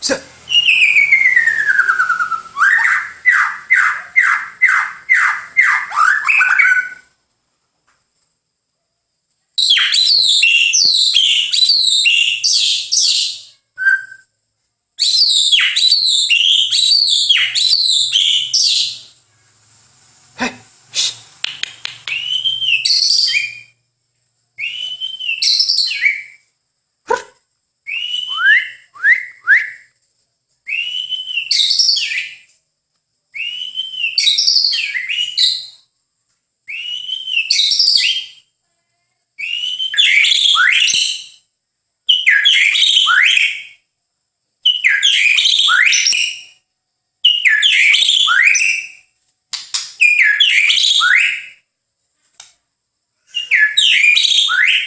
셋.